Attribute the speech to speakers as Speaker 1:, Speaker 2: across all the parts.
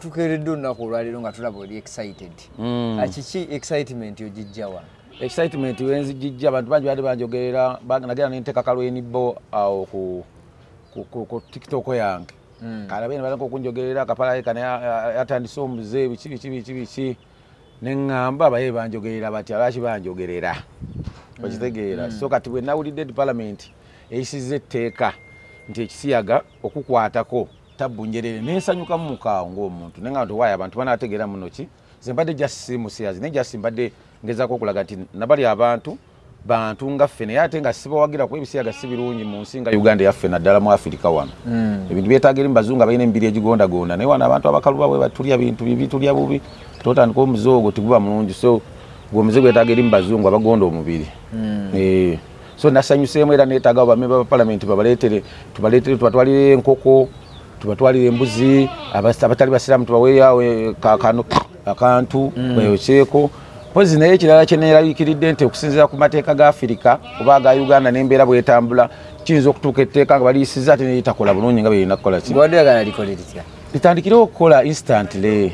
Speaker 1: tukeeredde olunaku olwaleero nga tulaba oli excited.
Speaker 2: Mm.
Speaker 1: Kiki excitement ogijjawa
Speaker 2: excitement wenzijijja abantu bangi bali banjogerera ba- nagenda nenteeka kalwenibo awo ku, tiktok yange.
Speaker 1: Mm.
Speaker 2: kalabene baleka okunjogerera kapalaye kana ya- ya- yatandise omuze biki biki biki biki. Neŋŋamba baye banjogerera batya lwaki banjogerera? Okitegeera. So kati bwe nawulidde di parliament eyisiza etteeka nti ekisiyaga okukwatako tabbunjerere nensanyukamu mukaawo ngaomuntu nenga ntiwaayo abantu banategeera muno ki? Ze mbadde jasi musiyazi naye jasi mbadde ngezaako okulaga nti nabali abantu bantu nga ffe naye ate nga sibawagira kuba ebisiyaga si birungi mu nsi nga uganda yaffe naddala mu afirika wano. Ebintu byetaaga eri mubazungu abalina emibiri egigondagonda naye wano abantu abakaluba bwe batulya bintu bibi tulya bubi totandika omuze ogwo tiguba mulungi so gwe omuze gwetaaga eri mubazungu abagonda omubiri. Eh, so nasanyuseemu era neetaaga bamemba ba palamenti babaleetere tubaleetere tubatwalire enkoko tubatwalire embuzi abatali basiraamu kano akantu beyokyeko mpozi naye ekirala kyeneerabikiridde nti okusinziira ku mateeka ga afirika oba aga uganda n'embeera bwetambula kiyinza okutuuka etteeka nga baliyisiza ate neyitakola bulungi nga berina kukola ki?
Speaker 1: Gwadde yagala likole litya?
Speaker 2: Litandikirewo okukola instantly.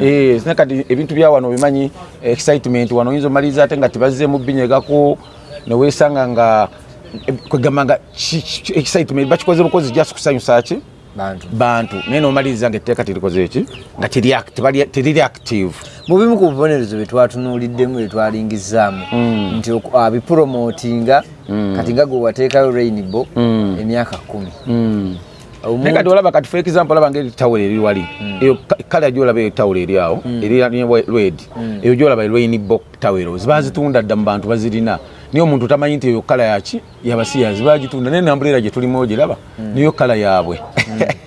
Speaker 2: Eh, sine kati ebintu bya wano bimanyi excitement wano oyinza omaliriza ate nga tibazzeemu binyegako newesanga nga kwegamba nga excitement bakikoze bukozi just kusanyusa ki
Speaker 1: bantu.
Speaker 2: Naye nomaliriza nga etteeka terikoze eki nga teriri active
Speaker 1: mu bimu ku bubonerezo bye twatunuuliddemu bye twalingizaamu nti abipromotinga kati nga gwe wateekayo rainbow emyaka kumi.
Speaker 2: Naye kati olaba kati for example olaba ngeri tawula eri wali eyo ka- kala gyolaba eyo tawula eri awo eri red eyo gyolaba erwainibok tawero ziba zitunda dda mu bantu bazirina naye omuntu tamanyi nti eyo kala yaki? Yabasiyazi bagitunda. Naye nambulera gye tulimu ogiraba niyo kala yaabwe.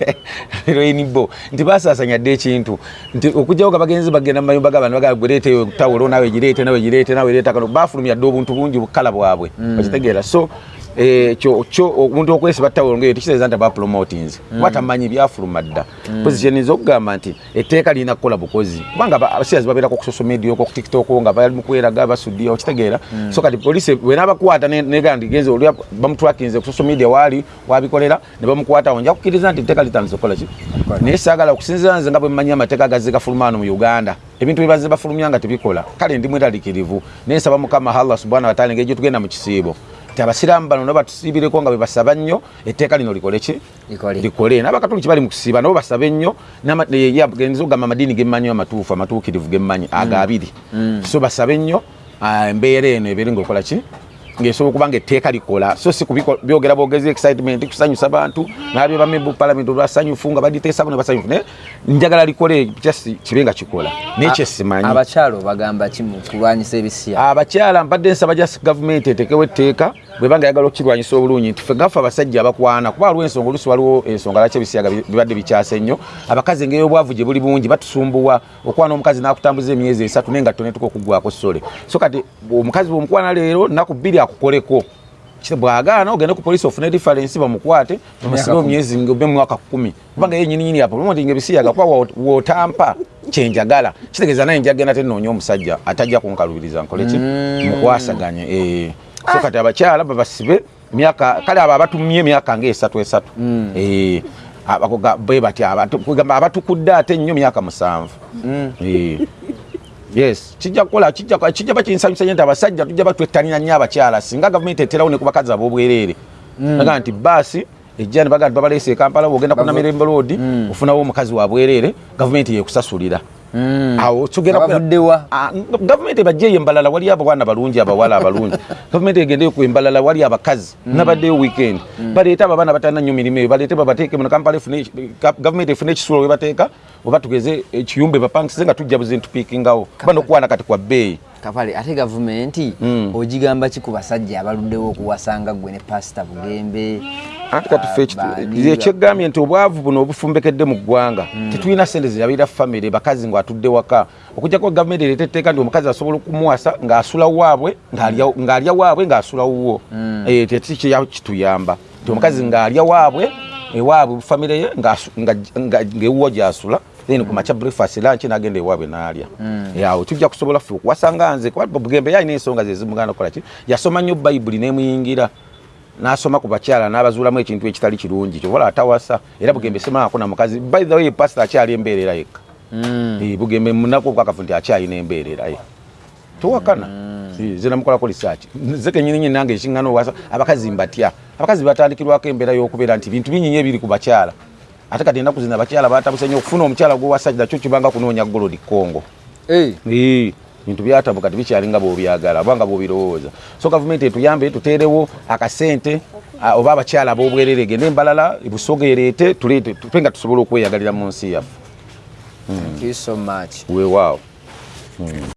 Speaker 2: Rainbo nti basaasanya dde ekintu. Nti okugjawo nga bagenzi bagenda mu mayumba g'abantu bagaa gwereeta eyo tawulo nawe gireete nawe gireete nawe leeta kano bafulumya dde obuntu bungi bukala bwabwe. So eh, kyo kyo omuntu okwesiba tawulo ngaeyo tekitegeeza nti abapromotinze kuba tamanyi byafuluma dda. Pozi kyeninza okugamba nti etteeka lirina kukola bukozi. Kubanga aba- abasiyazi babeerako ku social media okwo ku tiktok nga bali mu kweraga basudde okitegeera. So kati polisi bwenabakwata negamba nti genze olya bamutwakinze ku social media waali wabikolera ne bamukwatawo nja kukkiriza nti etteeka litandise okukola ki? Naye saagala okusinzira nze nga bwe mmanyi amateeka gazze gafulumaano mu uganda. Ebintu byebaze bafulumya nga tebikola. Kale ndi mweraliikirivu naye nsaba mukama allah subhana wataala engeri gyetugenda mu kisiibo ti abasiraamu bano nabo batusiibireko nga bwe basaba nnyo etteeka lino likole ki?
Speaker 1: Likole.
Speaker 2: n'abakatoliki bali mu kusiiba nabo basabe nnyo. N'ama- ya- genza ogamba amadiini gemmanyi amatuufu amatuukirivu gemmanyi aga abiri. So basabe nnyo. Ah, embeera eno ebeere ngaokola ki ng'esobola okuba nga etteeka likola. So si byogera bwogezi excitement kusanyusa bantu nabyo bamemba parliament olwasanyufu nga baditeesako ne basanyufu naye njagala likole just kibe nga kikola. Naye kyesimanyi.
Speaker 1: abakyalo bagamba ki mu kulwanyisa ebisiya?
Speaker 2: Abakyala mpadde nsaba ja gavumenti etekewo etteeka bwebanga yagala okukirwanyisa obulungi nti ffe gaffe abasajja abakwana kuba waliwo ensonga olusi waliwo ensonga lwaki ebisiyaga bi- bibadde bikyase nnyo abakazi engeri obwavu gye buli bungi batusumbuwa okwana omukazi n'akutambuza emyezi esatu naye nga tonetuka okuggwako sole so kati omukazi bwomukwana leero nnaku bbiri akukoleko. Bwagaana ogende ku polisi ofune difference bamukwate bamusibe omyezi ngobe mwaka kumi. Kubanga ye nyininyini apo lumoti nga ebisiyaga kuba wo- wotampa kyenjagala. Kitegeeza naye njagenda tenoonya omusajja atajja kunkalubiriza nkoleki. Mukwasaganye eh. So kati abakyala babasibe myaka kale abo abatumye emyaka ngaesatu esatu. Eh, abakoga- bwe bati abantu- kugamba abatukudde ate nnyo myaka musanvu. Eh. yes kijja kukola kijja kijja bakinsanyusa nyo nti abasajja tujja batwettanira nnyo abakyala singa gavumenti eterawo ne ku bakazi ab'obwereere naga nti baasi ejja ne baga nti babaleese e kampala bwogenda ku namirembe road ofunawo omukazi wa bwereere gavumenti yekusasulira awo tugenda ku-
Speaker 1: Abavuddewa?
Speaker 2: Ah, gavumenti ebajjeeyo embalala wali abawana balungi abawala abalungi gavumenti egendeyo ku embalala wali abakazi. Nabaddeyo weekend. Baleete abo abaana batalina nnyo mirimu eyo. Baleete babateeke muno kampala gavumenti efune ekisulo we bateeka oba tugeze ekiyumba ebapangisize nga tujja buzi ntupiikingawo kuba nokukwana kati kwa bbeeyi.
Speaker 1: Kapale ate gavumenti ogigamba ki ku basajja abaluddewo okuwasanga gwe ne pasita bugembe
Speaker 2: anti
Speaker 1: Baani-
Speaker 2: ekyegambye nti obwavu buno obufumbekedde mu ggwanga. Tetulina sente zirabira famire bakazi ng'atudde waka. Okugjako gavumenti ereeta etteeka nti omukazi asobola okumuwasa ng'asula waabwe ng'alya- ng'alya waabwe ng'asula wuwo. Eh, tekikya kituyamba. Nti omukazi ng'alya waabwe ewaabwe famire ye ng'ewuwo gy'asula then ku makya breakfast lunch n'agenda ewaabwe n'alya. Eh, awo tujja kusobola ffe okuwasanga nze bugembe yalina ensonga ze zimuganda okukola ki? Yasoma nnyo bayibuli n'emuyingira n'asoma ku bakyala n'abazuulamu ekintu ekitali kirungi kyobola atawasa era bugembe semako na mukazi. By the way pastor akyali embeerera yekka Eh, bugembe munaku obwakafu nti akyayina embeerera ye. Towakana Eh, nze namukolako research. Nze kenyini nyini nange ekiŋŋana owasa abakazi mbatya. Abakazi batandikirwako embeera y'okubeera nti bintu binyinyi ebiri ku bakyala. Ate kati enaku zino abakyala batabuse nnyo okufuna omukyala gwowasajja kyo kibanga kunoonya golodi kongo
Speaker 1: Eh,
Speaker 2: Eh, bintu byatabuka tibikyalinga bwobyagala oba nga bwobirowooza. So gavumenti etuyambe tuteerewo akasente oba abakyala ab'obwerere gende embalala busoga ereete tupe nga tusobole okweyagalira mu nsi yaffe.
Speaker 1: Much.
Speaker 2: Weewaawo